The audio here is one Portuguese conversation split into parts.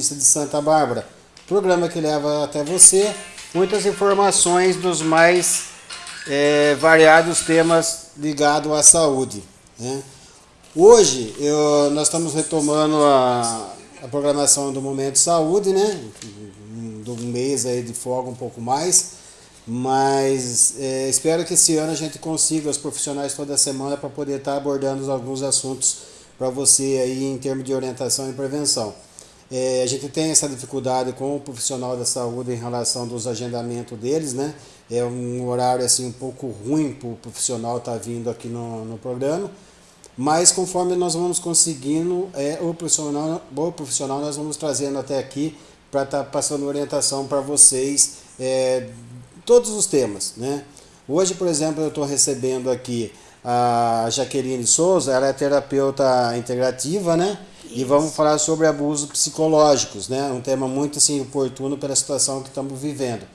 De Santa Bárbara. Programa que leva até você muitas informações dos mais é, variados temas ligados à saúde. Né? Hoje eu, nós estamos retomando a, a programação do Momento Saúde, né? Do mês aí de folga um pouco mais. Mas é, espero que esse ano a gente consiga, os profissionais toda semana, para poder estar tá abordando alguns assuntos para você aí em termos de orientação e prevenção. É, a gente tem essa dificuldade com o profissional da saúde em relação dos agendamentos deles, né? É um horário assim um pouco ruim para o profissional estar tá vindo aqui no, no programa. Mas conforme nós vamos conseguindo, é, o, profissional, o profissional nós vamos trazendo até aqui para estar tá passando orientação para vocês é, todos os temas. Né? Hoje, por exemplo, eu estou recebendo aqui a Jaqueline Souza, ela é terapeuta integrativa, né? Isso. E vamos falar sobre abusos psicológicos, né? Um tema muito assim, oportuno pela situação que estamos vivendo.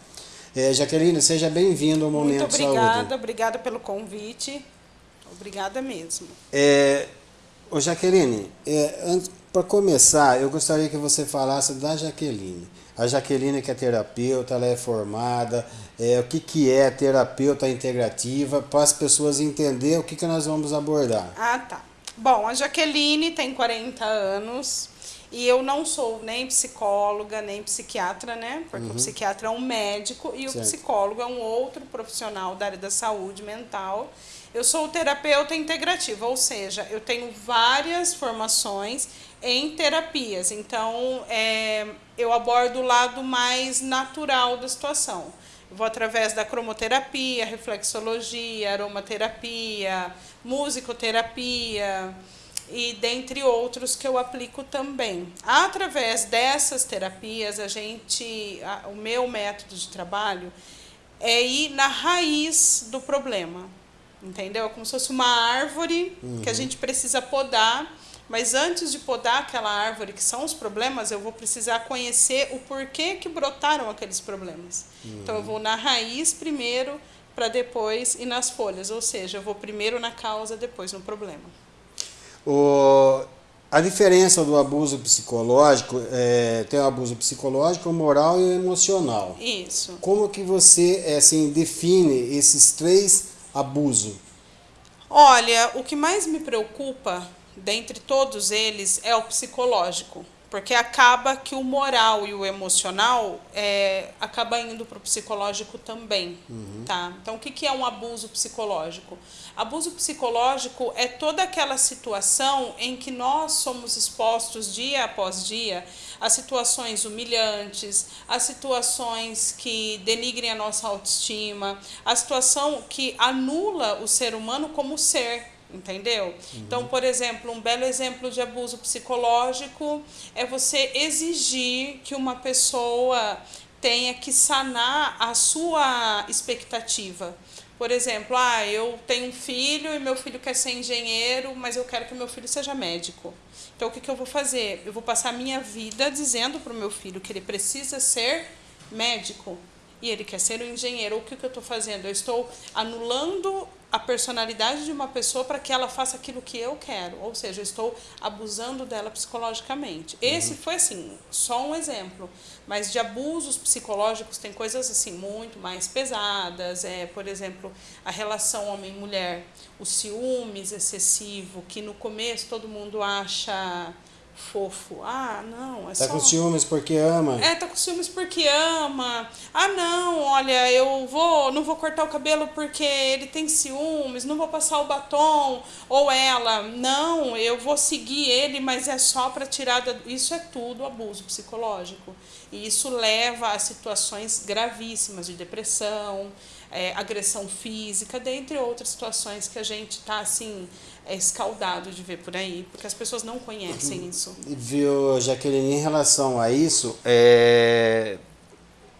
É, Jaqueline, seja bem-vindo ao Momento Muito obrigada, Saúde. obrigada pelo convite. Obrigada mesmo. É, ô Jaqueline, é, para começar, eu gostaria que você falasse da Jaqueline. A Jaqueline que é terapeuta, ela é formada, é, o que, que é terapeuta integrativa, para as pessoas entenderem o que, que nós vamos abordar. Ah, tá. Bom, a Jaqueline tem 40 anos e eu não sou nem psicóloga, nem psiquiatra, né? Porque uhum. o psiquiatra é um médico e certo. o psicólogo é um outro profissional da área da saúde mental. Eu sou terapeuta integrativa, ou seja, eu tenho várias formações em terapias. Então, é, eu abordo o lado mais natural da situação. Eu vou através da cromoterapia, reflexologia, aromaterapia, musicoterapia e dentre outros que eu aplico também. Através dessas terapias, a gente, a, o meu método de trabalho é ir na raiz do problema entendeu? Como se fosse uma árvore uhum. que a uhum. gente precisa podar, mas antes de podar aquela árvore, que são os problemas, eu vou precisar conhecer o porquê que brotaram aqueles problemas. Uhum. Então eu vou na raiz primeiro, para depois ir nas folhas, ou seja, eu vou primeiro na causa, depois no problema. O, a diferença do abuso psicológico, é, tem o abuso psicológico, moral e emocional. Isso. Como que você assim, define esses três abuso? Olha, o que mais me preocupa, dentre todos eles, é o psicológico. Porque acaba que o moral e o emocional é, acaba indo para o psicológico também. Uhum. Tá? Então, o que, que é um abuso psicológico? Abuso psicológico é toda aquela situação em que nós somos expostos dia após dia a situações humilhantes, a situações que denigrem a nossa autoestima, a situação que anula o ser humano como ser entendeu? Uhum. Então, por exemplo, um belo exemplo de abuso psicológico é você exigir que uma pessoa tenha que sanar a sua expectativa. Por exemplo, ah, eu tenho um filho e meu filho quer ser engenheiro, mas eu quero que meu filho seja médico. Então, o que, que eu vou fazer? Eu vou passar a minha vida dizendo para o meu filho que ele precisa ser médico e ele quer ser um engenheiro. O que, que eu estou fazendo? Eu estou anulando a personalidade de uma pessoa para que ela faça aquilo que eu quero, ou seja, eu estou abusando dela psicologicamente. Uhum. Esse foi assim, só um exemplo, mas de abusos psicológicos tem coisas assim muito mais pesadas, é, por exemplo, a relação homem-mulher, o ciúmes excessivo, que no começo todo mundo acha fofo. Ah, não, é tá só... com ciúmes porque ama. É, tá com ciúmes porque ama. Ah, não, olha, eu vou, não vou cortar o cabelo porque ele tem ciúmes, não vou passar o batom. Ou ela, não, eu vou seguir ele, mas é só para tirar da... Isso é tudo abuso psicológico. E isso leva a situações gravíssimas de depressão, é, agressão física, dentre outras situações que a gente está assim é escaldado de ver por aí, porque as pessoas não conhecem uhum. isso. Viu, Jaqueline, em relação a isso, é,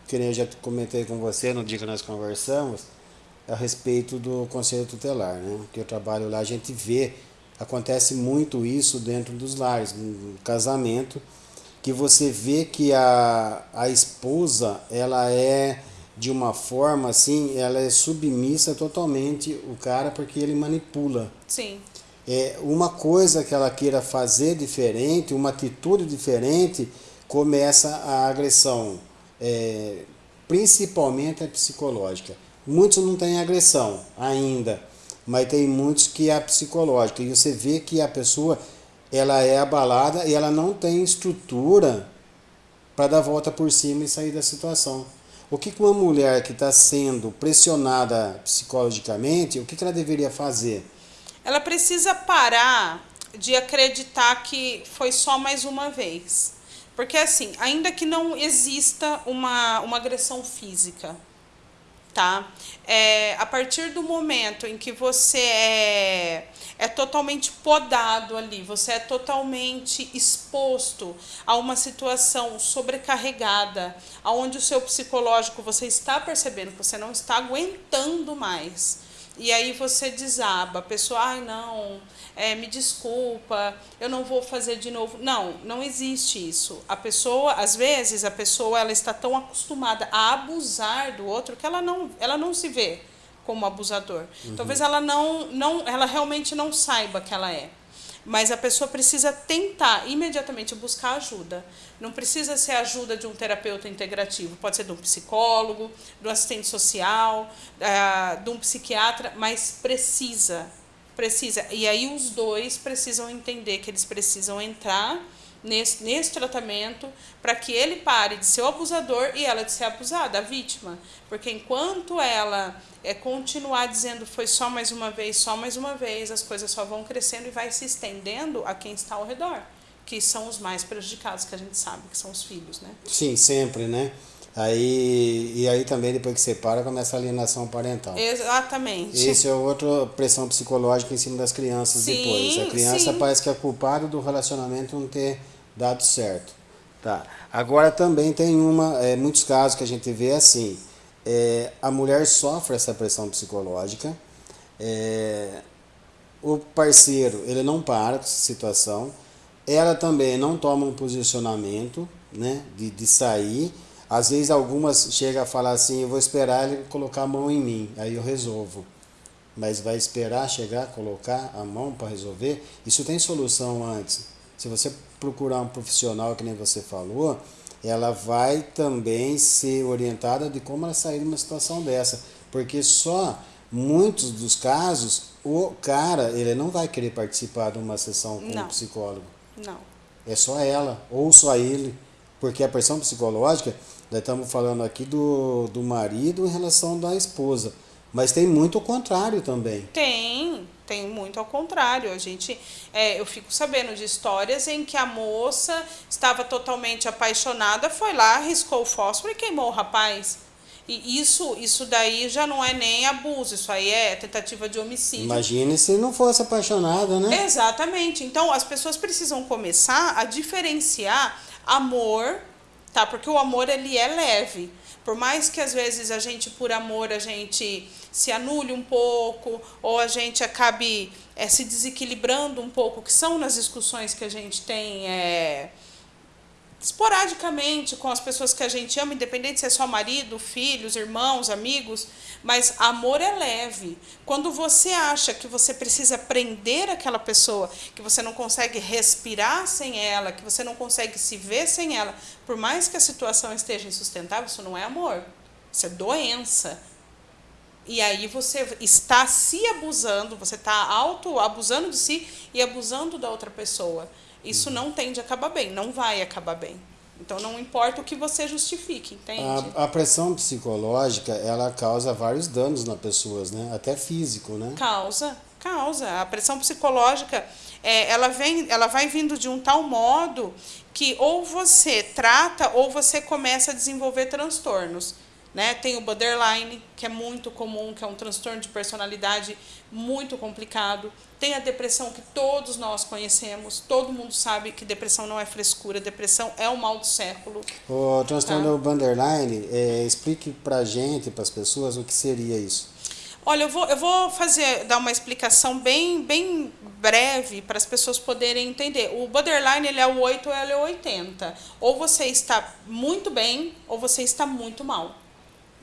que nem eu já comentei com você no dia que nós conversamos, a respeito do conselho tutelar, né? Que eu trabalho lá, a gente vê, acontece muito isso dentro dos lares, no casamento, que você vê que a, a esposa, ela é de uma forma assim, ela é submissa totalmente o cara porque ele manipula. Sim é, uma coisa que ela queira fazer diferente, uma atitude diferente, começa a agressão, é, principalmente a psicológica. Muitos não têm agressão ainda, mas tem muitos que é a psicológica. E você vê que a pessoa ela é abalada e ela não tem estrutura para dar volta por cima e sair da situação. O que uma mulher que está sendo pressionada psicologicamente, o que ela deveria fazer? Ela precisa parar de acreditar que foi só mais uma vez. Porque, assim, ainda que não exista uma, uma agressão física, tá? É, a partir do momento em que você é, é totalmente podado ali, você é totalmente exposto a uma situação sobrecarregada, aonde o seu psicológico você está percebendo que você não está aguentando mais. E aí você desaba, a pessoa, ai não, é, me desculpa, eu não vou fazer de novo. Não, não existe isso. A pessoa, às vezes, a pessoa ela está tão acostumada a abusar do outro que ela não, ela não se vê como abusador. Uhum. Talvez ela não, não, ela realmente não saiba que ela é. Mas a pessoa precisa tentar imediatamente buscar ajuda. Não precisa ser ajuda de um terapeuta integrativo, pode ser de um psicólogo, de um assistente social, eh, de um psiquiatra, mas precisa precisa. E aí os dois precisam entender que eles precisam entrar nesse, nesse tratamento para que ele pare de ser o abusador e ela de ser abusada, a vítima. Porque enquanto ela é continuar dizendo foi só mais uma vez, só mais uma vez, as coisas só vão crescendo e vai se estendendo a quem está ao redor, que são os mais prejudicados, que a gente sabe, que são os filhos, né? Sim, sempre, né? Aí, e aí também, depois que separa, começa a alienação parental. Exatamente. Isso é outra pressão psicológica em cima das crianças sim, depois. A criança sim. parece que é culpada do relacionamento não ter dado certo. Tá. Agora também tem uma, é, muitos casos que a gente vê assim, é, a mulher sofre essa pressão psicológica, é, o parceiro ele não para com essa situação, ela também não toma um posicionamento né, de, de sair, às vezes algumas chegam a falar assim, eu vou esperar ele colocar a mão em mim, aí eu resolvo. Mas vai esperar chegar, colocar a mão para resolver? Isso tem solução antes. Se você procurar um profissional, que nem você falou, ela vai também ser orientada de como ela sair de uma situação dessa. Porque só muitos dos casos, o cara, ele não vai querer participar de uma sessão com não. um psicólogo. Não. É só ela, ou só ele. Porque a pressão psicológica, nós estamos falando aqui do, do marido em relação da esposa. Mas tem muito ao contrário também. Tem, tem muito ao contrário. A gente, é, eu fico sabendo de histórias em que a moça estava totalmente apaixonada, foi lá, riscou o fósforo e queimou o rapaz. E isso, isso daí já não é nem abuso, isso aí é tentativa de homicídio. Imagine se não fosse apaixonada, né? Exatamente. Então as pessoas precisam começar a diferenciar amor tá? Porque o amor ele é leve. Por mais que às vezes a gente por amor a gente se anule um pouco ou a gente acabe é, se desequilibrando um pouco, que são nas discussões que a gente tem é, esporadicamente com as pessoas que a gente ama, independente se é só marido, filhos, irmãos, amigos, mas amor é leve. Quando você acha que você precisa prender aquela pessoa, que você não consegue respirar sem ela, que você não consegue se ver sem ela, por mais que a situação esteja insustentável, isso não é amor. Isso é doença. E aí você está se abusando, você está auto abusando de si e abusando da outra pessoa. Isso não tende a acabar bem, não vai acabar bem. Então não importa o que você justifique, entende? A, a, pressão psicológica, ela causa vários danos nas pessoas, né? Até físico, né? Causa, causa. A pressão psicológica, é, ela, vem, ela vai vindo de um tal modo que ou você trata ou você começa a desenvolver transtornos. Né? Tem o borderline, que é muito comum, que é um transtorno de personalidade muito complicado. Tem a depressão que todos nós conhecemos, todo mundo sabe que depressão não é frescura, depressão é o mal do século. O transtorno tá? borderline, é, explique pra gente, para as pessoas, o que seria isso. Olha, eu vou, eu vou fazer, dar uma explicação bem, bem breve para as pessoas poderem entender. O borderline ele é o 8 ou ele é o 80. Ou você está muito bem ou você está muito mal.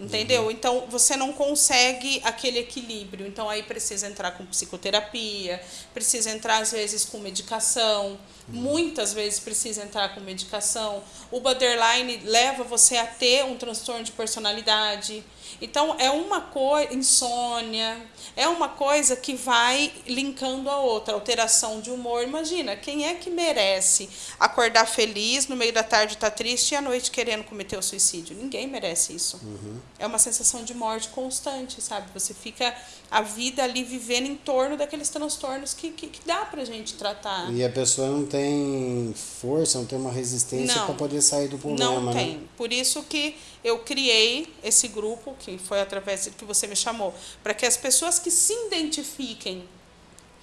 Entendeu? Uhum. Então você não consegue aquele equilíbrio. Então aí precisa entrar com psicoterapia, precisa entrar às vezes com medicação, uhum. muitas vezes precisa entrar com medicação. O borderline leva você a ter um transtorno de personalidade. Então é uma coisa, insônia, é uma coisa que vai linkando a outra, alteração de humor. Imagina, quem é que merece acordar feliz, no meio da tarde estar tá triste e à noite querendo cometer o suicídio? Ninguém merece isso. Uhum. É uma sensação de morte constante, sabe? Você fica a vida ali vivendo em torno daqueles transtornos que, que, que dá pra gente tratar. E a pessoa não tem força, não tem uma resistência para poder sair do problema. Não né? tem. Por isso que eu criei esse grupo, que foi através que você me chamou, para que as pessoas que se identifiquem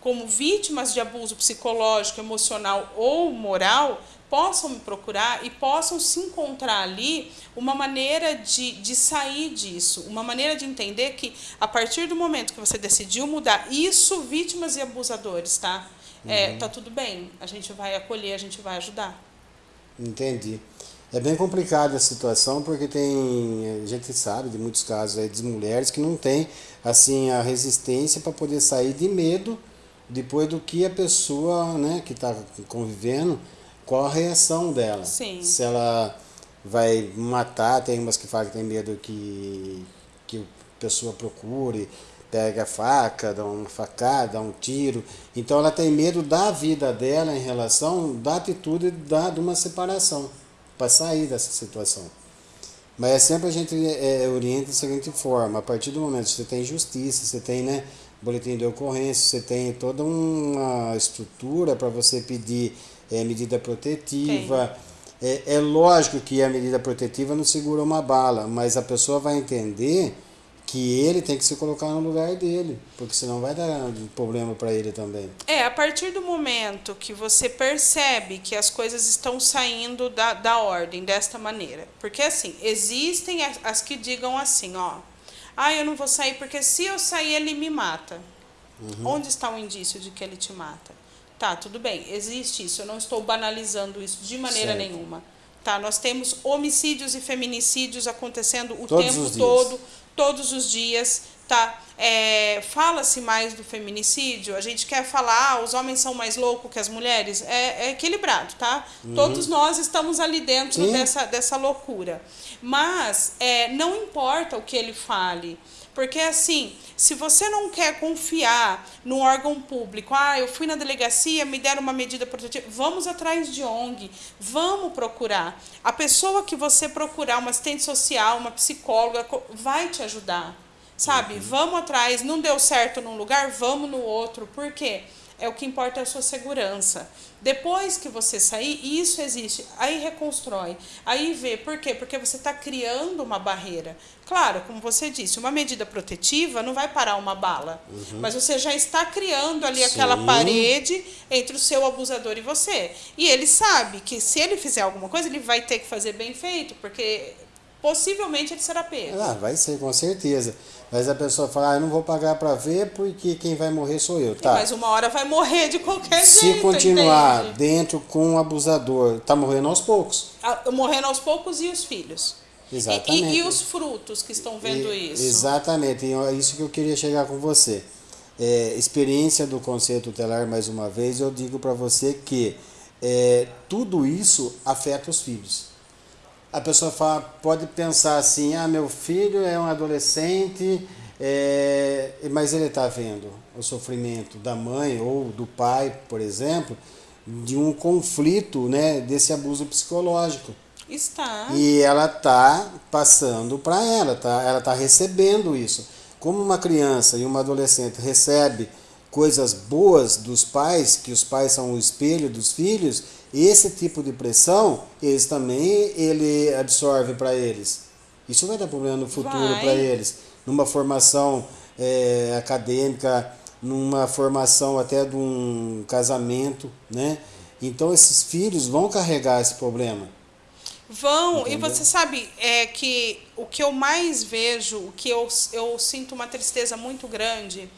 como vítimas de abuso psicológico, emocional ou moral possam me procurar e possam se encontrar ali uma maneira de, de sair disso, uma maneira de entender que a partir do momento que você decidiu mudar, isso, vítimas e abusadores, tá? É, uhum. tá tudo bem, a gente vai acolher, a gente vai ajudar. Entendi. É bem complicada a situação porque tem, a gente sabe de muitos casos aí de mulheres que não tem assim a resistência para poder sair de medo depois do que a pessoa, né, que está convivendo, qual a reação dela. Sim. Se ela vai matar, tem umas que falam que tem medo que que a pessoa procure, pega a faca, dá uma facada, dá um tiro. Então ela tem medo da vida dela em relação da atitude da, de uma separação para sair dessa situação. Mas é sempre a gente é, orienta da seguinte forma, a partir do momento que você tem justiça, você tem né, boletim de ocorrência, você tem toda uma estrutura para você pedir é, medida protetiva. É, é lógico que a medida protetiva não segura uma bala, mas a pessoa vai entender que ele tem que se colocar no lugar dele, porque senão vai dar problema para ele também. É, a partir do momento que você percebe que as coisas estão saindo da, da ordem desta maneira, porque assim, existem as, as que digam assim, ó, ah, eu não vou sair porque se eu sair ele me mata. Uhum. Onde está o indício de que ele te mata? Tá, tudo bem, existe isso, eu não estou banalizando isso de maneira certo. nenhuma. Tá, nós temos homicídios e feminicídios acontecendo o Todos tempo todo todos os dias, tá? É, Fala-se mais do feminicídio, a gente quer falar, ah, os homens são mais loucos que as mulheres, é, é equilibrado, tá? Uhum. Todos nós estamos ali dentro dessa, dessa loucura. Mas é, não importa o que ele fale, porque assim, se você não quer confiar no órgão público, ah, eu fui na delegacia, me deram uma medida protetiva, vamos atrás de ONG, vamos procurar. A pessoa que você procurar, uma assistente social, uma psicóloga, vai te ajudar. Sabe? Uhum. Vamos atrás, não deu certo num lugar, vamos no outro. Por quê? É o que importa é a sua segurança. Depois que você sair, isso existe. Aí reconstrói. Aí vê. Por quê? Porque você está criando uma barreira. Claro, como você disse, uma medida protetiva não vai parar uma bala. Uhum. Mas você já está criando ali Sim. aquela parede entre o seu abusador e você. E ele sabe que se ele fizer alguma coisa, ele vai ter que fazer bem feito, porque possivelmente ele será pego. Ah, vai ser, com certeza. Mas a pessoa fala, ah, eu não vou pagar para ver porque quem vai morrer sou eu. Tá. Mas uma hora vai morrer de qualquer Se jeito. Se continuar entende? dentro com o abusador, tá morrendo aos poucos. Ah, morrendo aos poucos e os filhos. Exatamente. E, e, e os frutos que estão vendo e, isso? Exatamente, e é isso que eu queria chegar com você. É, experiência do conselho tutelar, mais uma vez, eu digo para você que é, tudo isso afeta os filhos a pessoa fala, pode pensar assim, ah, meu filho é um adolescente, é, mas ele está vendo o sofrimento da mãe ou do pai, por exemplo, de um conflito né, desse abuso psicológico. Está. E ela está passando para ela, tá? ela está recebendo isso. Como uma criança e uma adolescente recebe coisas boas dos pais, que os pais são o espelho dos filhos, esse tipo de pressão, eles também ele absorve para eles. Isso vai dar problema no futuro para eles. Numa formação é, acadêmica, numa formação até de um casamento, né? Então esses filhos vão carregar esse problema. Vão, Entendeu? e você sabe é que o que eu mais vejo, o que eu, eu sinto uma tristeza muito grande,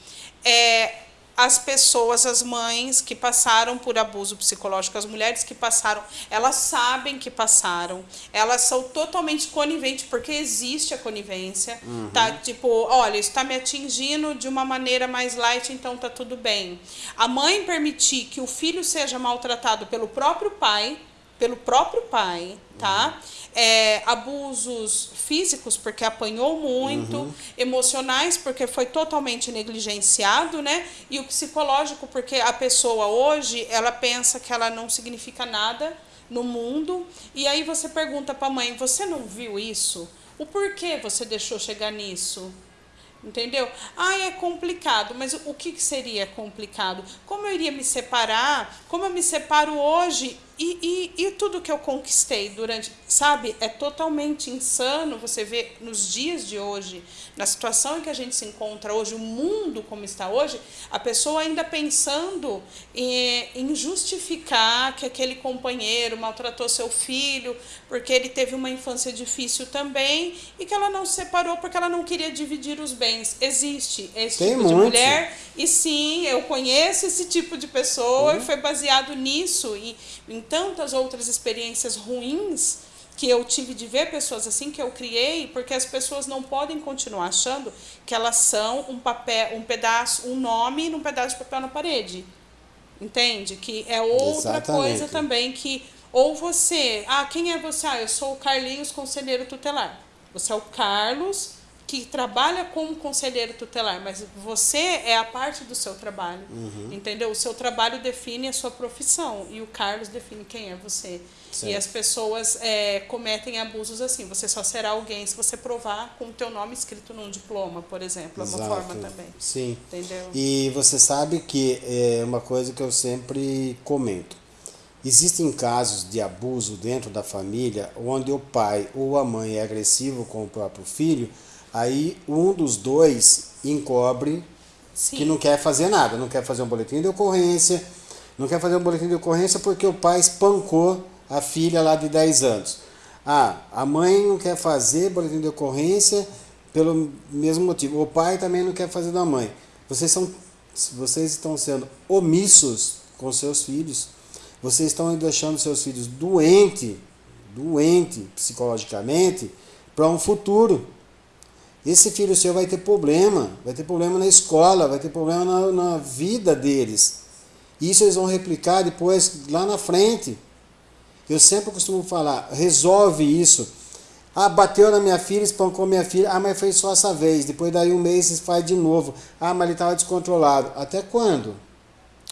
é as pessoas, as mães que passaram por abuso psicológico, as mulheres que passaram, elas sabem que passaram, elas são totalmente coniventes, porque existe a conivência, uhum. tá? Tipo, olha, isso está me atingindo de uma maneira mais light, então tá tudo bem. A mãe permitir que o filho seja maltratado pelo próprio pai, pelo próprio pai, tá? É, abusos físicos, porque apanhou muito, uhum. emocionais, porque foi totalmente negligenciado, né? E o psicológico, porque a pessoa hoje, ela pensa que ela não significa nada no mundo, e aí você pergunta para a mãe, você não viu isso? O porquê você deixou chegar nisso? Entendeu? Ah, é complicado, mas o que seria complicado? Como eu iria me separar? Como eu me separo hoje e, e, e tudo que eu conquistei durante, sabe, é totalmente insano você ver nos dias de hoje, na situação em que a gente se encontra hoje, o mundo como está hoje, a pessoa ainda pensando em, em justificar que aquele companheiro maltratou seu filho, porque ele teve uma infância difícil também, e que ela não se separou porque ela não queria dividir os bens. Existe esse Tem tipo muito. de mulher, e sim, eu conheço esse tipo de pessoa, uhum. e foi baseado nisso. E, em tantas outras experiências ruins que eu tive de ver pessoas assim que eu criei, porque as pessoas não podem continuar achando que elas são um papel, um pedaço, um nome num pedaço de papel na parede. Entende? Que é outra Exatamente. coisa também que ou você, ah, quem é você? Ah, eu sou o Carlinhos, conselheiro tutelar. Você é o Carlos que trabalha como conselheiro tutelar, mas você é a parte do seu trabalho, uhum. entendeu? O seu trabalho define a sua profissão e o Carlos define quem é você. Certo. E as pessoas é, cometem abusos assim. Você só será alguém se você provar com o teu nome escrito num diploma, por exemplo. Exato. É uma forma também. Sim. Entendeu? E você sabe que é uma coisa que eu sempre comento. Existem casos de abuso dentro da família onde o pai ou a mãe é agressivo com o próprio filho Aí um dos dois encobre Sim. que não quer fazer nada, não quer fazer um boletim de ocorrência, não quer fazer um boletim de ocorrência porque o pai espancou a filha lá de 10 anos. Ah, a mãe não quer fazer boletim de ocorrência pelo mesmo motivo. O pai também não quer fazer da mãe. Vocês, são, vocês estão sendo omissos com seus filhos. Vocês estão deixando seus filhos doentes, doente psicologicamente, para um futuro. Esse filho seu vai ter problema, vai ter problema na escola, vai ter problema na, na vida deles. Isso eles vão replicar depois lá na frente. Eu sempre costumo falar, resolve isso. Ah, bateu na minha filha, espancou minha filha. Ah, mas foi só essa vez. Depois daí um mês faz de novo. Ah, mas ele estava descontrolado. Até quando?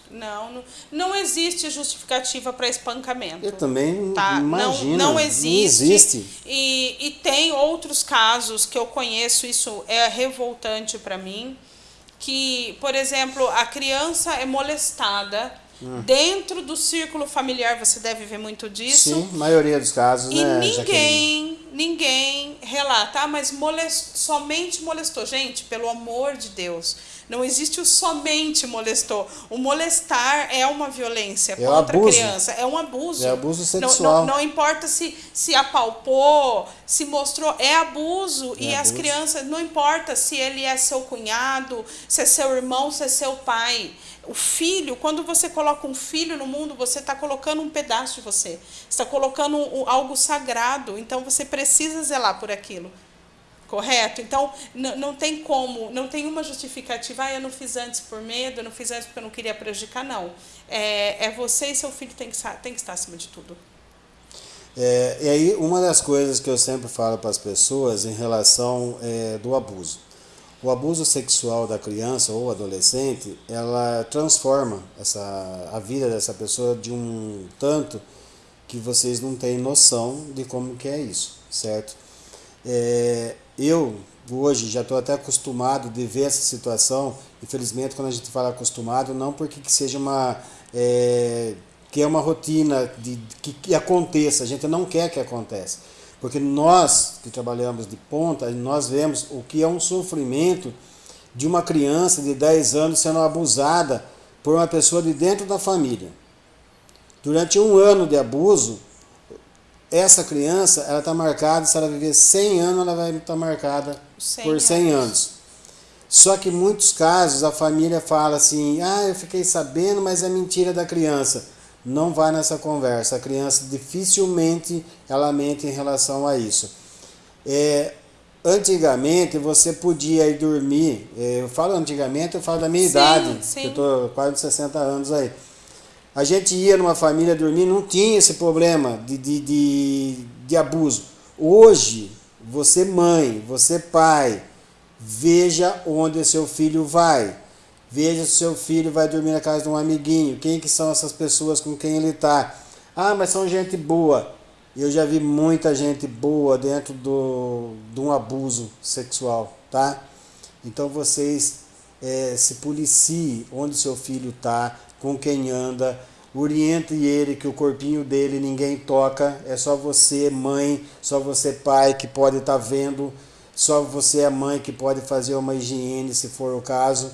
Não, não, não existe justificativa para espancamento. Eu também tá? imagino. Não, não existe. Não existe. E, e tem outros casos que eu conheço, isso é revoltante para mim, que, por exemplo, a criança é molestada hum. dentro do círculo familiar, você deve ver muito disso. Sim, maioria dos casos, e né, ninguém, Jaqueline? ninguém relata, ah, mas molest, somente molestou. Gente, pelo amor de Deus não existe o somente molestou. O molestar é uma violência é contra a criança. É um abuso. É abuso sexual. Não, não, não, importa se, se apalpou, se mostrou. É abuso. É e abuso. as crianças, não importa se ele é seu cunhado, se é seu irmão, se é seu pai. O filho, quando você coloca um filho no mundo, você está colocando um pedaço de você. está colocando algo sagrado. Então você precisa zelar por aquilo. Correto? Então, não tem como, não tem uma justificativa, ah, eu não fiz antes por medo, eu não fiz antes porque eu não queria prejudicar, não. É, é você e seu filho tem que, tem que estar acima de tudo. É, e aí, uma das coisas que eu sempre falo para as pessoas em relação é, do abuso. O abuso sexual da criança ou adolescente, ela transforma essa, a vida dessa pessoa de um tanto que vocês não têm noção de como que é isso, certo? É, eu, hoje, já estou até acostumado de ver essa situação. Infelizmente, quando a gente fala acostumado, não porque que seja uma. É, que é uma rotina de, que, que aconteça, a gente não quer que aconteça. Porque nós que trabalhamos de ponta, nós vemos o que é um sofrimento de uma criança de 10 anos sendo abusada por uma pessoa de dentro da família. Durante um ano de abuso, essa criança, ela está marcada, se ela viver 100 anos, ela vai estar tá marcada 100 por 100 anos. anos. Só que em muitos casos a família fala assim: ah, eu fiquei sabendo, mas é mentira da criança. Não vai nessa conversa. A criança dificilmente ela mente em relação a isso. É, antigamente você podia ir dormir. É, eu falo antigamente, eu falo da minha Sim, idade, sim. que eu estou quase 60 anos aí. A gente ia numa família dormir, não tinha esse problema de, de, de, de abuso. Hoje, você mãe, você pai, veja onde seu filho vai. Veja se seu filho vai dormir na casa de um amiguinho. Quem que são essas pessoas com quem ele está? Ah, mas são gente boa. Eu já vi muita gente boa dentro do, de um abuso sexual, tá? Então vocês é, se policiem onde seu filho está, com quem anda, oriente ele que o corpinho dele ninguém toca, é só você, mãe, só você, pai, que pode estar vendo, só você, a mãe, que pode fazer uma higiene se for o caso.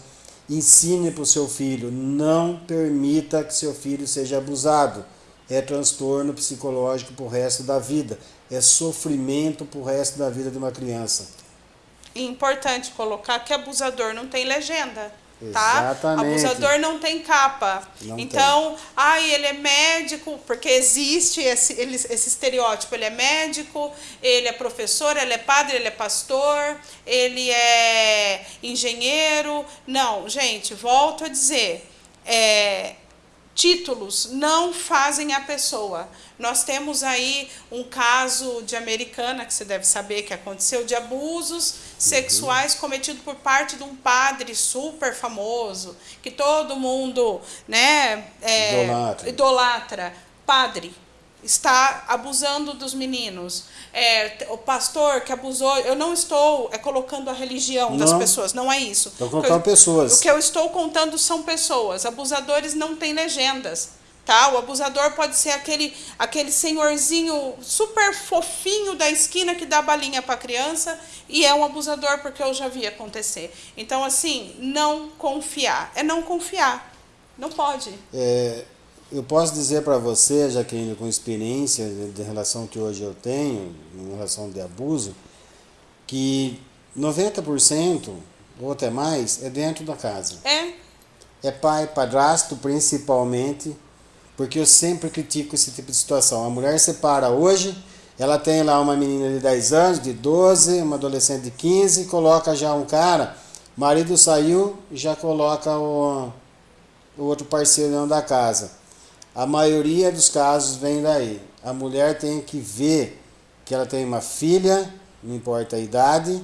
Ensine para o seu filho, não permita que seu filho seja abusado. É transtorno psicológico para o resto da vida, é sofrimento para o resto da vida de uma criança. E importante colocar que abusador não tem legenda. Tá? Exatamente. Abusador não tem capa. Não então, ai, ele é médico, porque existe esse, ele- esse estereótipo. Ele é médico, ele é professor, ele é padre, ele é pastor, ele é engenheiro. Não, gente, volto a dizer. É, títulos não fazem a pessoa. Nós temos aí um caso de americana, que você deve saber que aconteceu, de abusos sexuais cometidos por parte de um padre super famoso, que todo mundo né, é, Idolatra. idolatra. Padre está abusando dos meninos. É, o pastor que abusou, eu não estou é, colocando a religião das Não. pessoas, não é isso. Estou O que eu- colocando pessoas. O que eu estou contando são pessoas. Abusadores não têm legendas. Tá? O abusador pode ser aquele, aquele senhorzinho super fofinho da esquina que dá balinha para criança e é um abusador porque eu já vi acontecer. Então, assim, não confiar. É não confiar. Não pode. É, eu posso dizer para você, Jaqueline, com experiência de, relação que hoje eu tenho, em relação de abuso, que 90% ou até mais é dentro da casa. É. É pai, padrasto principalmente, porque eu sempre critico esse tipo de situação. A mulher separa hoje, ela tem lá uma menina de 10 anos, de 12, uma adolescente de 15, coloca já um cara, marido saiu, já coloca o, o outro parceiro dentro da casa. A maioria dos casos vem daí. A mulher tem que ver que ela tem uma filha, não importa a idade,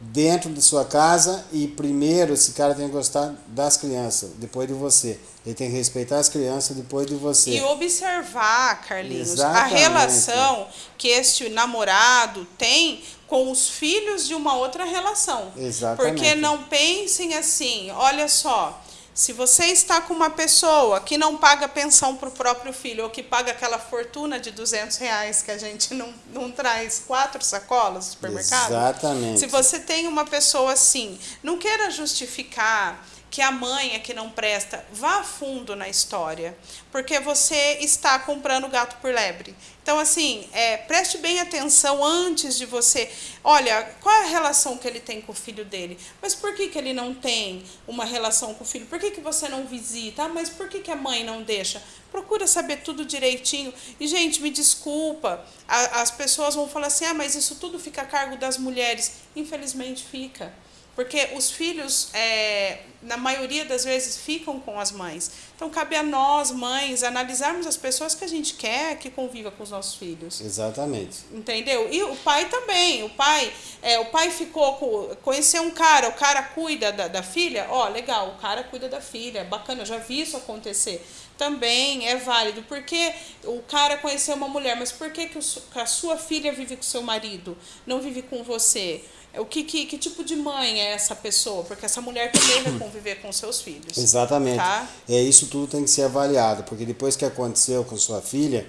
dentro de sua casa e primeiro esse cara tem que gostar das crianças, depois de você. Ele tem que respeitar as crianças depois de você. E observar, Carlinhos, Exatamente. a relação que este namorado tem com os filhos de uma outra relação. Exatamente. Porque não pensem assim, olha só, se você está com uma pessoa que não paga pensão para o próprio filho, ou que paga aquela fortuna de 200 reais que a gente não, não traz quatro sacolas no supermercado, Exatamente. se você tem uma pessoa assim, não queira justificar que a mãe é que não presta, vá a fundo na história, porque você está comprando gato por lebre. Então, assim, é, preste bem atenção antes de você. Olha, qual é a relação que ele tem com o filho dele? Mas por que, que ele não tem uma relação com o filho? Por que, que você não visita? Ah, mas por que, que a mãe não deixa? Procura saber tudo direitinho. E, gente, me desculpa, a- as pessoas vão falar assim: ah, mas isso tudo fica a cargo das mulheres. Infelizmente fica. Porque os filhos, é, na maioria das vezes, ficam com as mães. Então, cabe a nós, mães, analisarmos as pessoas que a gente quer que conviva com os nossos filhos. Exatamente. Entendeu? E o pai também. O pai, é, o pai ficou com. Conheceu um cara, o cara cuida da, da filha. Ó, legal, o cara cuida da filha. Bacana, eu já vi isso acontecer. Também é válido. Porque o cara conheceu uma mulher, mas por que, que a sua filha vive com seu marido? Não vive com você? O que, que, que tipo de mãe é essa pessoa? Porque essa mulher também vai conviver com seus filhos. Exatamente. Tá? É isso tudo tem que ser avaliado, porque depois que aconteceu com sua filha,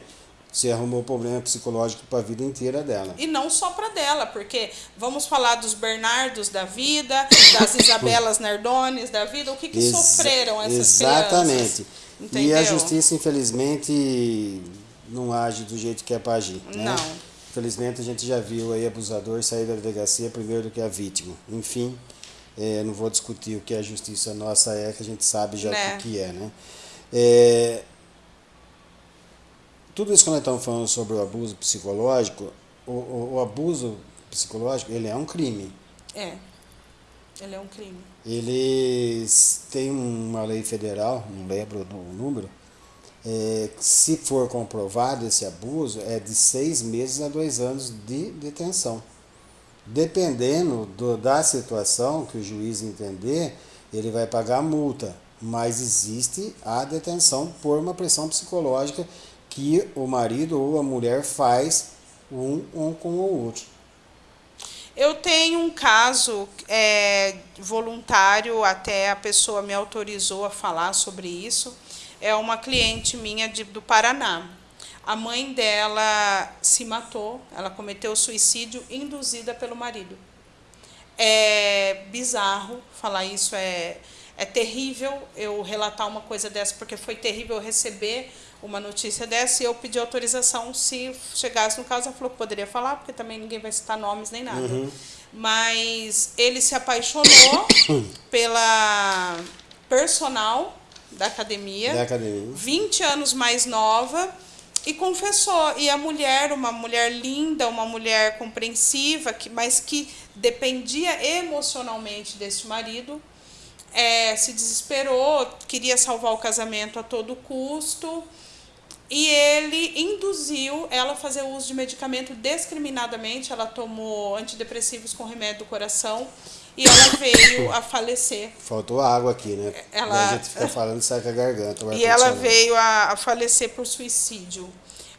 você arrumou problema psicológico para a vida inteira dela. E não só para dela, porque vamos falar dos Bernardos da vida, das Isabelas Nardones da vida, o que, que Exa- sofreram essas Exatamente. crianças. E Entendeu? a justiça, infelizmente, não age do jeito que é para agir. Né? Não. Infelizmente, a gente já viu aí abusador sair da delegacia primeiro do que a vítima. Enfim, É, não vou discutir o que a justiça nossa é, que a gente sabe já Né. o que, é, né? É, tudo isso que nós estamos falando sobre o abuso psicológico, o, o, o abuso psicológico, ele é um crime. É. Ele é um crime. Eles têm uma lei federal, não lembro o número, é, se for comprovado esse abuso, é de seis meses a dois anos de detenção. Dependendo do, da situação que o juiz entender, ele vai pagar multa, mas existe a detenção por uma pressão psicológica que o marido ou a mulher faz um, um com o outro. Eu tenho um caso é, voluntário, até a pessoa me autorizou a falar sobre isso. É uma cliente minha de, do Paraná. A mãe dela se matou, ela cometeu suicídio induzida pelo marido. É bizarro falar isso, é, é terrível eu relatar uma coisa dessa, porque foi terrível eu receber uma notícia dessa e eu pedi autorização se chegasse no caso. Ela falou que poderia falar, porque também ninguém vai citar nomes nem nada. Uhum. Mas ele se apaixonou pela personal da academia. Da academia. 20 anos mais nova e confessou. E a mulher, uma mulher linda, uma mulher compreensiva, que, mas que dependia emocionalmente desse marido, é, se desesperou, queria salvar o casamento a todo custo. E ele induziu ela a fazer uso de medicamento discriminadamente. Ela tomou antidepressivos com remédio do coração e ela veio a falecer. Faltou água aqui, né? Ela- a gente fica falando sai com a garganta. E ela veio a, a falecer por suicídio.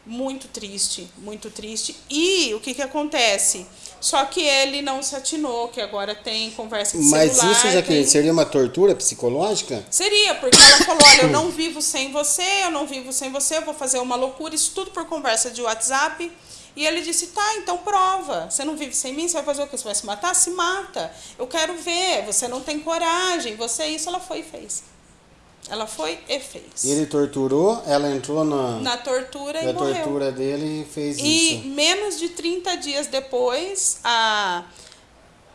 Muito triste, muito triste. E o que, que acontece? Só que ele não se atinou, que agora tem conversa de Mas celular. isso, Jaqueline, tem- seria uma tortura psicológica? Seria, porque ela falou, olha, eu não vivo sem você, eu não vivo sem você, eu vou fazer uma loucura, isso tudo por conversa de WhatsApp. E ele disse, tá, então prova. Você não vive sem mim, você vai fazer o quê? Você vai se matar? Se mata. Eu quero ver, você não tem coragem, você isso. Ela foi e fez. Ela foi e fez. Ele torturou, ela entrou na, Na tortura e na morreu. tortura dele e fez E isso. menos de 30 dias depois, a,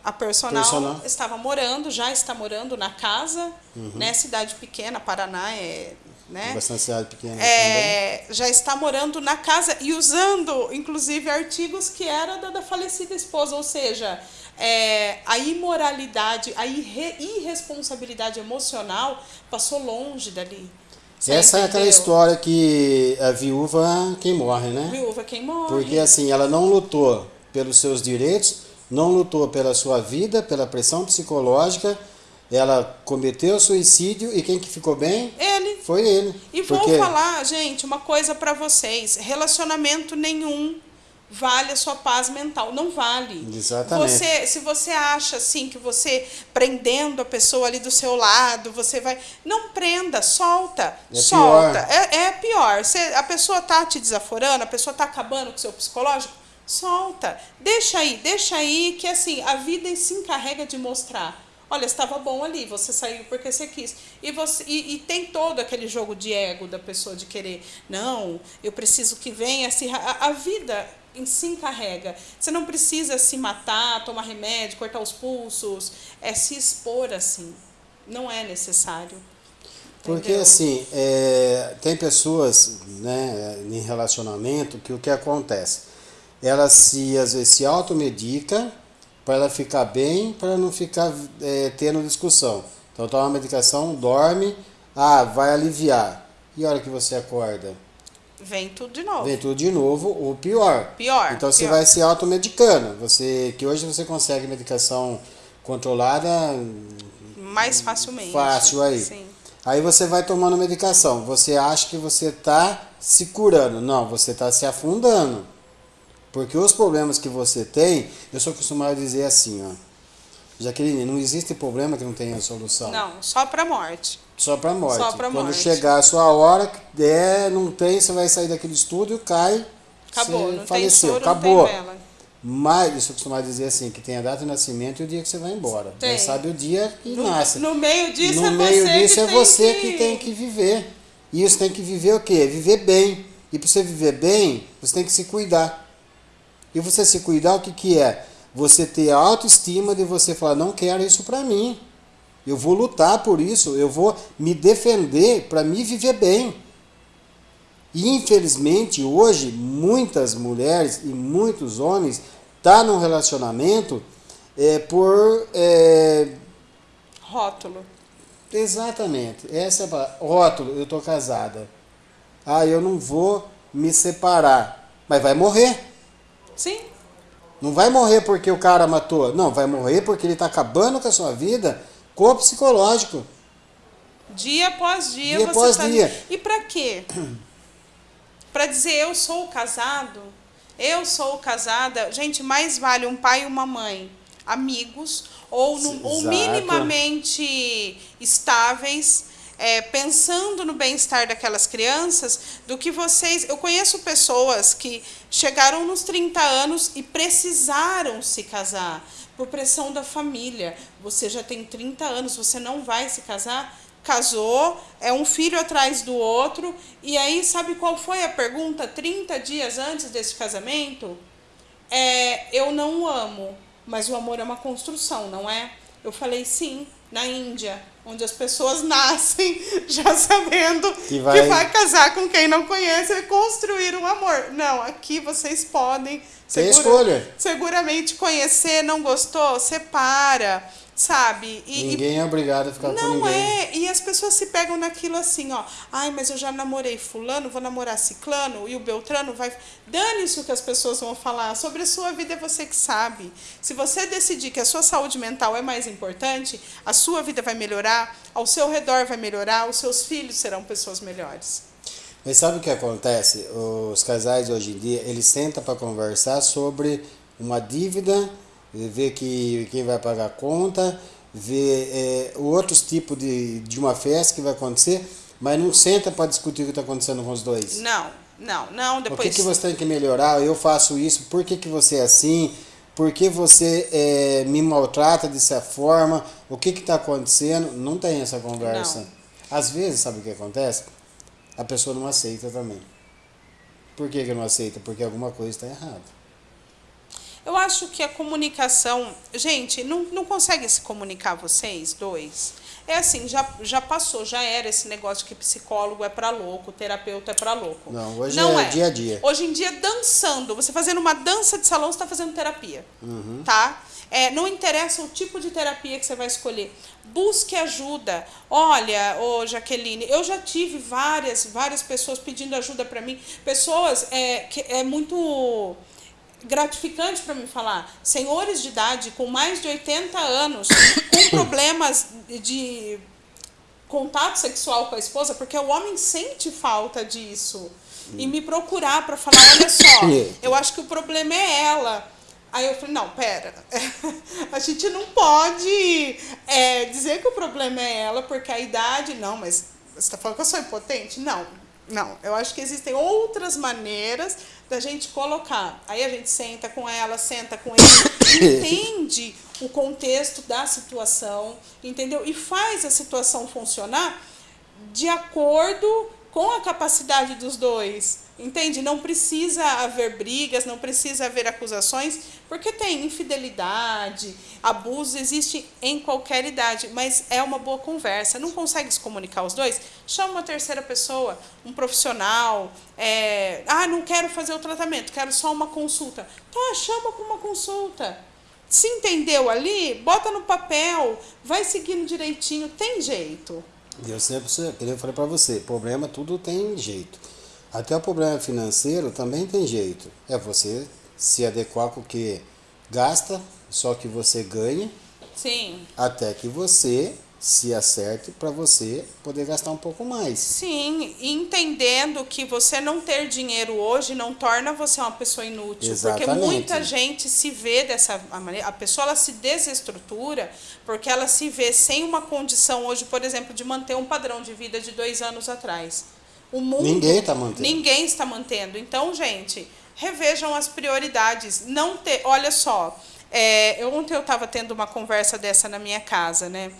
a personal, Personal. estava morando, já está morando na casa, Uhum. né? Cidade pequena, Paraná é. Né? Bastante cidade pequena também. É, já está morando na casa e usando, inclusive, artigos que era da, da falecida esposa, ou seja, é, a imoralidade, a irre- irresponsabilidade emocional passou longe dali. Você Essa é aquela entendeu? história que a viúva quem morre, né? Viúva quem morre. Porque assim, ela não lutou pelos seus direitos, não lutou pela sua vida, pela pressão psicológica, ela cometeu suicídio e quem que ficou bem Ele. foi ele. E vou Porque falar, gente, uma coisa pra vocês: relacionamento nenhum vale a sua paz mental. Não vale. Exatamente. Você, se você acha assim que você prendendo a pessoa ali do seu lado, você vai. Não prenda, solta. É solta. pior. É, é pior. Você, a pessoa tá te desaforando, a pessoa tá acabando com o seu psicológico. Solta. Deixa aí, deixa aí, que assim, a vida se encarrega de mostrar. Olha, estava bom ali, você saiu porque você quis. E, você, e, e tem todo aquele jogo de ego da pessoa de querer, não, eu preciso que venha. Se, a, a vida em se encarrega. Você não precisa se matar, tomar remédio, cortar os pulsos, é se expor assim. Não é necessário. Porque assim, é, tem pessoas né, em relacionamento que o que acontece? Ela se, às vezes, se automedica para ela ficar bem, para não ficar é, tendo discussão. Então toma uma medicação, dorme, ah, vai aliviar. E a hora que você acorda? Vem tudo de novo. Vem tudo de novo, ou pior. Pior. Então você pior. vai se automedicando. Você, que hoje você consegue medicação controlada mais facilmente. Fácil aí. Sim. Aí você vai tomando medicação. Você acha que você está se curando. Não, você está se afundando. Porque os problemas que você tem, eu sou acostumado a dizer assim, ó. Jaqueline, não existe problema que não tenha solução. Não, só para morte. Só para morte. Só pra Quando morte. chegar a sua hora, é, não tem, você vai sair daquele estúdio, cai, Acabou, você não faleceu. tem soro, Acabou. não tem vela. Mas eu sou acostumado a dizer assim, que tem a data de nascimento e o dia que você vai embora. Tem. Mas sabe o dia que No, nasce. no meio disso no é meio você disso que é tem você que... que tem que viver. E isso tem que viver o quê? Viver bem. E para você viver bem, você tem que se cuidar. E você se cuidar, o que, que é? você ter a autoestima de você falar, não quero isso para mim. Eu vou lutar por isso, eu vou me defender para me viver bem. E infelizmente hoje muitas mulheres e muitos homens tá num relacionamento é, por é... rótulo. Exatamente. Essa é a rótulo. Eu tô casada. Ah, eu não vou me separar, mas vai morrer. Sim. Não vai morrer porque o cara matou. Não, vai morrer porque ele está acabando com a sua vida com o psicológico. Dia após dia, dia você após tá... dia. E para quê? para dizer eu sou casado? Eu sou casada. Gente, mais vale um pai e uma mãe, amigos, ou, no, ou minimamente estáveis, é, pensando no bem-estar daquelas crianças, do que vocês. Eu conheço pessoas que chegaram nos 30 anos e precisaram se casar por pressão da família. Você já tem 30 anos, você não vai se casar? Casou, é um filho atrás do outro, e aí sabe qual foi a pergunta 30 dias antes desse casamento? É, eu não o amo, mas o amor é uma construção, não é? Eu falei sim, na Índia, onde as pessoas nascem já sabendo que vai, que vai casar com quem não conhece e construir um amor. Não, aqui vocês podem segura, escolha. seguramente conhecer, não gostou, separa sabe? E, ninguém é obrigado a ficar com ninguém. Não é, e as pessoas se pegam naquilo assim, ó. Ai, mas eu já namorei fulano, vou namorar ciclano, e o Beltrano vai... Dane-se o que as pessoas vão falar. Sobre a sua vida é você que sabe. Se você decidir que a sua saúde mental é mais importante, a sua vida vai melhorar, ao seu redor vai melhorar, os seus filhos serão pessoas melhores. Mas sabe o que acontece? Os casais hoje em dia, eles sentam para conversar sobre uma dívida ver que, quem vai pagar a conta, ver é, outros tipos de, de uma festa que vai acontecer, mas não senta para discutir o que está acontecendo com os dois. Não, não, não. Depois... O que, que você tem que melhorar? Eu faço isso, por que, que você é assim? Por que você é, me maltrata dessa forma? O que está acontecendo? Não tem essa conversa. Não. Às vezes, sabe o que acontece? A pessoa não aceita também. Por que, que não aceita? Porque alguma coisa está errada. Eu acho que a comunicação. Gente, não, não consegue se comunicar vocês dois? É assim, já, já passou, já era esse negócio que psicólogo é para louco, terapeuta é para louco. Não, hoje não é, é, dia a dia. Hoje em dia, dançando, você fazendo uma dança de salão, você está fazendo terapia. Uhum. Tá? É, não interessa o tipo de terapia que você vai escolher. Busque ajuda. Olha, ô Jaqueline, eu já tive várias, várias pessoas pedindo ajuda para mim. Pessoas é, que é muito gratificante para me falar. Senhores de idade com mais de 80 anos, com problemas de contato sexual com a esposa, porque o homem sente falta disso. E me procurar para falar, olha só, eu acho que o problema é ela. Aí eu falei, não, pera, a gente não pode é, dizer que o problema é ela, porque a idade, não, mas você está falando que eu sou impotente? Não, não, eu acho que existem outras maneiras da gente colocar. Aí a gente senta com ela, senta com ele, entende o contexto da situação, entendeu? E faz a situação funcionar de acordo com a capacidade dos dois. Entende? Não precisa haver brigas, não precisa haver acusações, porque tem infidelidade, abuso existe em qualquer idade, mas é uma boa conversa. Não consegue se comunicar os dois? Chama uma terceira pessoa, um profissional. É, ah, não quero fazer o tratamento, quero só uma consulta. Tá, chama para uma consulta. Se entendeu ali, bota no papel, vai seguindo direitinho, tem jeito. Eu sempre, eu falei para você, problema tudo tem jeito. Até o problema financeiro também tem jeito. É você se adequar com o que gasta, só que você ganha. Sim. Até que você se acerte para você poder gastar um pouco mais. Sim, entendendo que você não ter dinheiro hoje não torna você uma pessoa inútil, Exatamente. porque muita gente se vê dessa maneira, a pessoa ela se desestrutura porque ela se vê sem uma condição hoje, por exemplo, de manter um padrão de vida de dois anos atrás. O mundo, ninguém está mantendo. Ninguém está mantendo. Então, gente, revejam as prioridades. Não ter, olha só, é, ontem eu estava tendo uma conversa dessa na minha casa, né?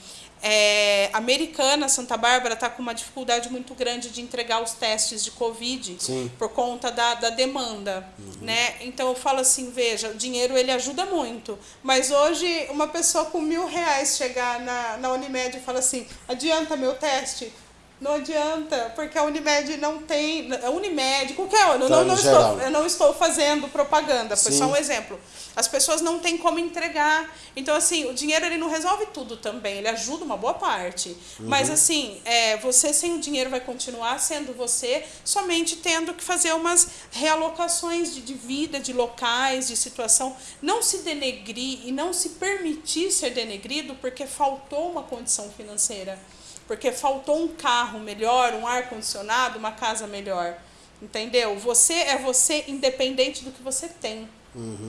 é, Americana, Santa Bárbara, está com uma dificuldade muito grande de entregar os testes de Covid Sim. por conta da, da demanda. Uhum. Né? Então eu falo assim, veja, o dinheiro ele ajuda muito. Mas hoje uma pessoa com mil reais chegar na, na Unimed e fala assim, adianta meu teste? Não adianta, porque a Unimed não tem. A Unimed, qualquer eu Tá, não, não estou, eu não estou fazendo propaganda, foi Sim. só um exemplo. As pessoas não têm como entregar. Então, assim, o dinheiro ele não resolve tudo também, ele ajuda uma boa parte. Mas, assim, é, você sem o dinheiro vai continuar sendo você, somente tendo que fazer umas realocações de, de vida, de locais, de situação. Não se denegrir e não se permitir ser denegrido porque faltou uma condição financeira. Porque faltou um carro melhor, um ar-condicionado, uma casa melhor. Entendeu? Você é você independente do que você tem.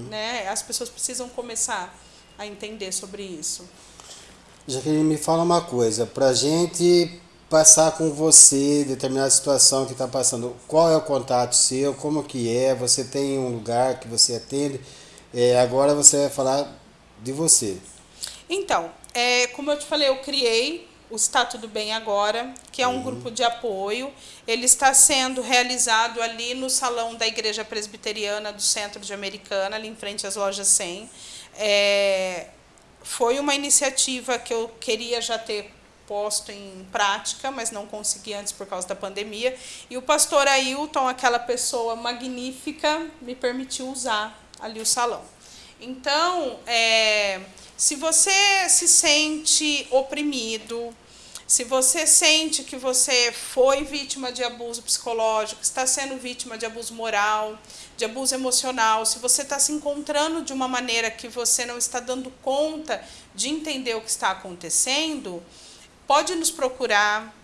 Né? As pessoas precisam começar a entender sobre isso. Jaqueline, me fala uma coisa, pra gente passar com você determinada situação que está passando, qual é o contato seu, como que é, você tem um lugar que você atende, é, agora você vai falar de você. Então, é, como eu te falei, eu criei o Está Tudo Bem Agora, que é um grupo de apoio. Ele está sendo realizado ali no salão da Igreja Presbiteriana do Centro de Americana, ali em frente às lojas 100. É, foi uma iniciativa que eu queria já ter posto em prática, mas não consegui antes por causa da pandemia. E o pastor Ailton, aquela pessoa magnífica, me permitiu usar ali o salão. Então, é, se você se sente oprimido, se você sente que você foi vítima de abuso psicológico, está sendo vítima de abuso moral, de abuso emocional, se você está se encontrando de uma maneira que você não está dando conta de entender o que está acontecendo, pode nos procurar.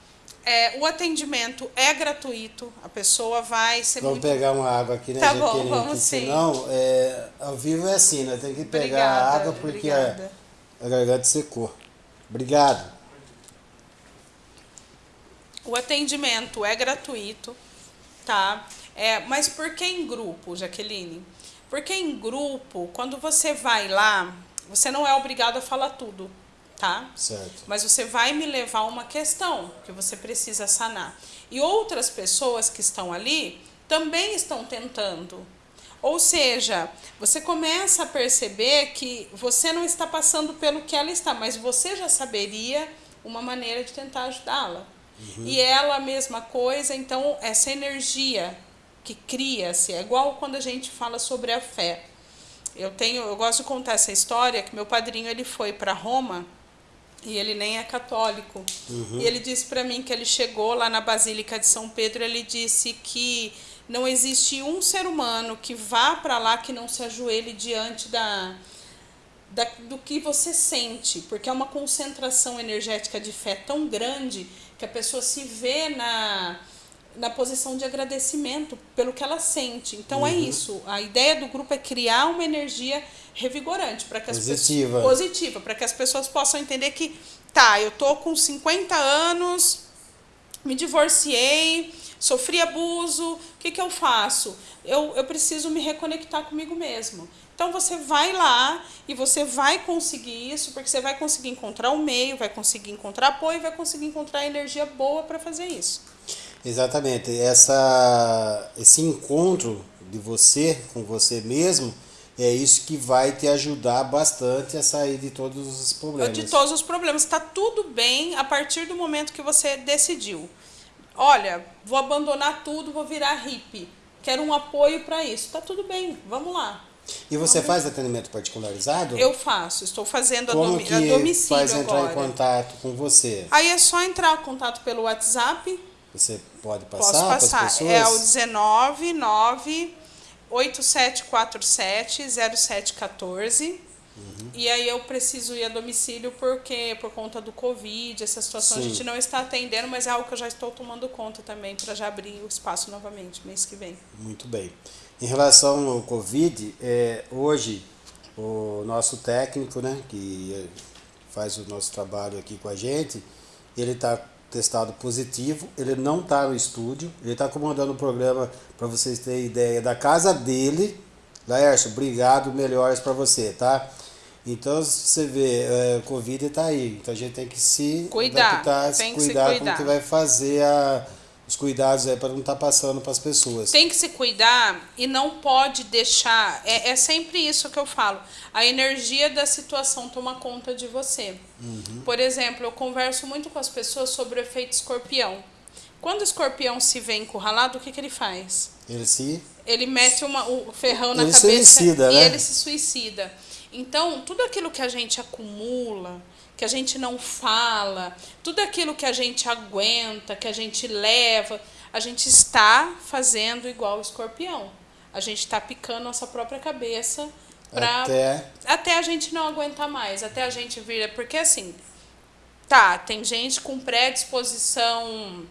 É, o atendimento é gratuito, a pessoa vai ser Vamos muito pegar uma água aqui, né, Tá bom, Jaqueline? vamos que sim. senão, é, ao vivo é assim, né? Tem que pegar Obrigada, a água porque a, a garganta secou. Obrigado. O atendimento é gratuito, tá? É, mas por que em grupo, Jaqueline? Porque em grupo, quando você vai lá, você não é obrigado a falar tudo, tá? Certo. Mas você vai me levar a uma questão que você precisa sanar. E outras pessoas que estão ali também estão tentando. Ou seja, você começa a perceber que você não está passando pelo que ela está, mas você já saberia uma maneira de tentar ajudá-la. E ela a mesma coisa, então essa energia que cria-se é igual quando a gente fala sobre a fé. Eu tenho, eu gosto de contar essa história que meu padrinho ele foi para Roma e ele nem é católico. E ele disse para mim que ele chegou lá na Basílica de São Pedro, ele disse que não existe um ser humano que vá para lá que não se ajoelhe diante da, da, do que você sente, porque é uma concentração energética de fé tão grande que a pessoa se vê na, na posição de agradecimento pelo que ela sente. Então é isso. A ideia do grupo é criar uma energia revigorante para que as Positiva. pessoas positiva, para que as pessoas possam entender que tá, eu tô com 50 anos, me divorciei, sofri abuso, o que, que eu faço? Eu, eu preciso me reconectar comigo mesmo. Então você vai lá e você vai conseguir isso, porque você vai conseguir encontrar o meio, vai conseguir encontrar apoio, vai conseguir encontrar energia boa para fazer isso. Exatamente. Essa, esse encontro de você com você mesmo é isso que vai te ajudar bastante a sair de todos os problemas. De todos os problemas. Está tudo bem a partir do momento que você decidiu. Olha, vou abandonar tudo, vou virar hippie. Quero um apoio para isso. Está tudo bem, vamos lá. E você faz atendimento particularizado? Eu faço, estou fazendo a, Como domi que a domicílio faz entrar agora. em contato com você? Aí é só entrar em contato pelo WhatsApp. Você pode passar Posso passar. É o 19 9 8747 0714. Uhum. E aí eu preciso ir a domicílio porque por conta do Covid, essa situação a Sim. gente não está atendendo, mas é algo que eu já estou tomando conta também para já abrir o espaço novamente mês que vem. Muito bem. Em relação ao Covid, é, hoje o nosso técnico, né, que faz o nosso trabalho aqui com a gente, ele está testado positivo, ele não está no estúdio, ele está comandando o programa para vocês terem ideia da casa dele. Laércio, obrigado, melhores para você, tá? Então, você vê, é, o Covid está aí. Então, a gente tem que se cuidar, adaptar, se cuidar, se cuidar. como que vai fazer a, os cuidados aí para não estar tá passando para as pessoas. Tem que se cuidar e não pode deixar. É, é sempre isso que eu falo. A energia da situação toma conta de você. Uhum. Por exemplo, eu converso muito com as pessoas sobre o efeito escorpião. Quando o escorpião se vê encurralado, o que, que ele faz? Ele se. Ele mete uma, o ferrão na ele cabeça suicida, e né? ele se suicida. Então, tudo aquilo que a gente acumula, que a gente não fala, tudo aquilo que a gente aguenta, que a gente leva, a gente está fazendo igual o escorpião. A gente está picando nossa própria cabeça para até... até a gente não aguentar mais, até a gente vir. Porque assim, tá, tem gente com predisposição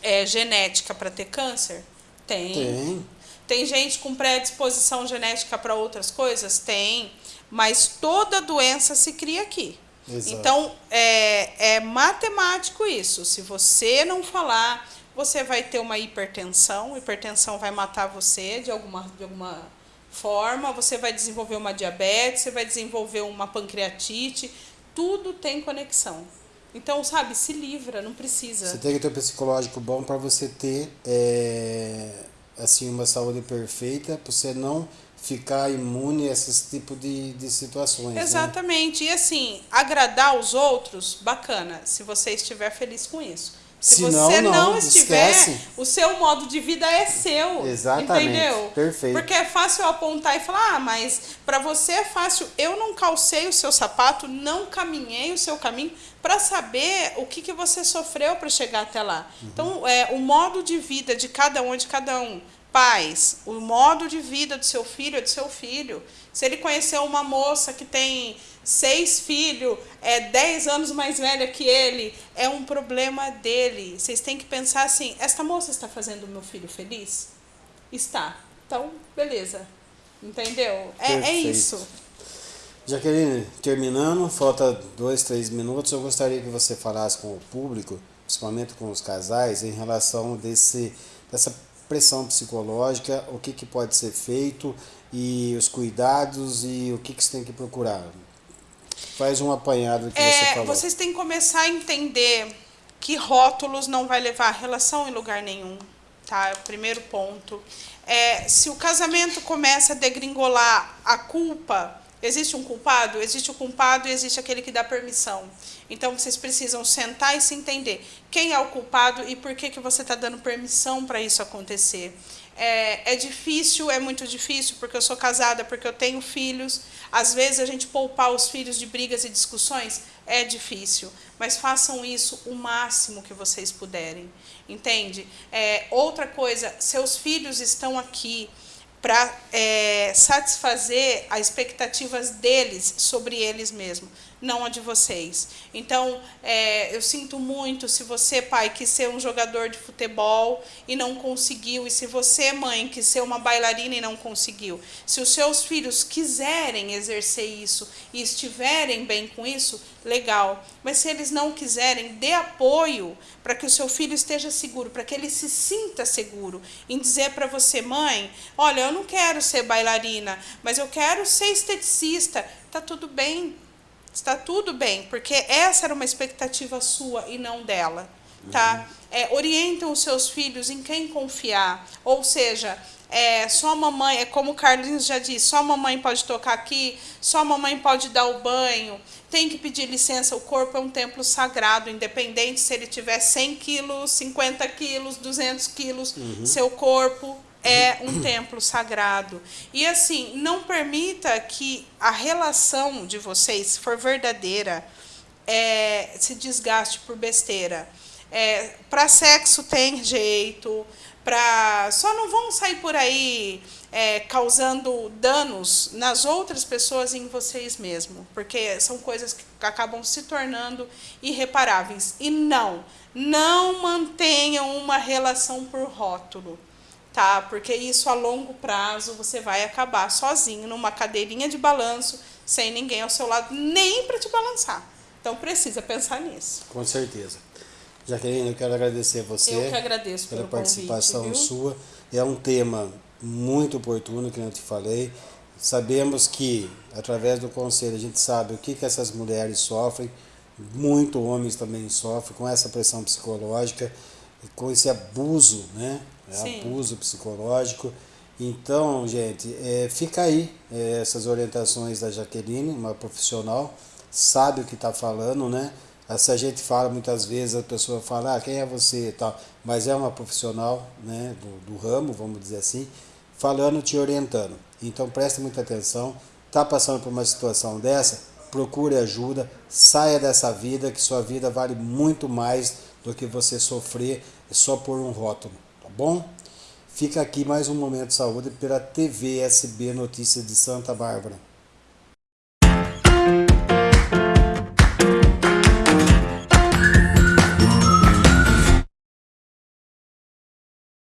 é, genética para ter câncer? Tem. Tem. Tem gente com predisposição genética para outras coisas? Tem. Mas toda doença se cria aqui. Exato. Então, é, é matemático isso. Se você não falar, você vai ter uma hipertensão. Hipertensão vai matar você de alguma, de alguma forma. Você vai desenvolver uma diabetes, você vai desenvolver uma pancreatite. Tudo tem conexão. Então, sabe, se livra, não precisa. Você tem que ter um psicológico bom para você ter é, assim uma saúde perfeita, para você não ficar imune a esses tipos de, de situações. né? Exatamente. Né? E assim, agradar os outros, bacana, se você estiver feliz com isso. Se, Se você não, não, não estiver, esquece. o seu modo de vida é seu. Exatamente. Entendeu? Perfeito. Porque é fácil apontar e falar, ah, mas para você é fácil. Eu não calcei o seu sapato, não caminhei o seu caminho para saber o que, que você sofreu para chegar até lá. Uhum. Então, é, o modo de vida de cada um de cada um. Pais, o modo de vida do seu filho é do seu filho. Se ele conheceu uma moça que tem seis filhos, é dez anos mais velha que ele, é um problema dele. Vocês têm que pensar assim: esta moça está fazendo o meu filho feliz? Está. Então, beleza. Entendeu? É, é isso. Jaqueline, terminando, falta dois, três minutos. Eu gostaria que você falasse com o público, principalmente com os casais, em relação desse, dessa pressão psicológica, o que, que pode ser feito e os cuidados e o que, que você tem que procurar. Faz um apanhado do que É, você falou. vocês têm que começar a entender que rótulos não vai levar a relação em lugar nenhum, tá? É o primeiro ponto. É, se o casamento começa a degringolar a culpa, existe um culpado? Existe o culpado e existe aquele que dá permissão. Então vocês precisam sentar e se entender quem é o culpado e por que, que você está dando permissão para isso acontecer. É, é difícil, é muito difícil, porque eu sou casada, porque eu tenho filhos. Às vezes a gente poupar os filhos de brigas e discussões é difícil, mas façam isso o máximo que vocês puderem, entende? É, outra coisa, seus filhos estão aqui para é, satisfazer as expectativas deles sobre eles mesmos, não a de vocês. Então, é, eu sinto muito se você, pai, quis ser um jogador de futebol e não conseguiu, e se você, mãe, quis ser uma bailarina e não conseguiu. Se os seus filhos quiserem exercer isso e estiverem bem com isso, legal. Mas se eles não quiserem, dê apoio para que o seu filho esteja seguro, para que ele se sinta seguro em dizer para você, mãe, olha, eu não quero ser bailarina, mas eu quero ser esteticista. Tá tudo bem. Está tudo bem, porque essa era uma expectativa sua e não dela, tá? É, orientem os seus filhos em quem confiar, ou seja, é, só a mamãe, é como o Carlinhos já disse, só a mamãe pode tocar aqui, só a mamãe pode dar o banho, tem que pedir licença, o corpo é um templo sagrado, independente se ele tiver 100 quilos, 50 quilos, 200 quilos, seu corpo é um templo sagrado. E assim, não permita que a relação de vocês, se for verdadeira, é, se desgaste por besteira. É, para sexo tem jeito, para só não vão sair por aí é, causando danos nas outras pessoas e em vocês mesmos, porque são coisas que acabam se tornando irreparáveis. E não, não mantenham uma relação por rótulo tá? Porque isso a longo prazo você vai acabar sozinho numa cadeirinha de balanço, sem ninguém ao seu lado, nem para te balançar. Então precisa pensar nisso. Com certeza. Jaqueline, eu quero agradecer a você. Eu que agradeço pela participação convite, sua. É um tema muito oportuno, que eu te falei. Sabemos que, através do conselho, a gente sabe o que, que essas mulheres sofrem, muito homens também sofrem com essa pressão psicológica, com esse abuso, né? É abuso psicológico. Então, gente, é, fica aí é, essas orientações da Jaqueline, uma profissional, sabe o que está falando, né? Se a gente fala muitas vezes, a pessoa fala, ah, quem é você e tal, mas é uma profissional né, do, do ramo, vamos dizer assim, falando, te orientando. Então preste muita atenção, está passando por uma situação dessa, procure ajuda, saia dessa vida, que sua vida vale muito mais do que você sofrer só por um rótulo, bom? Fica aqui mais um Momento de Saúde pela TV SB Notícias de Santa Bárbara.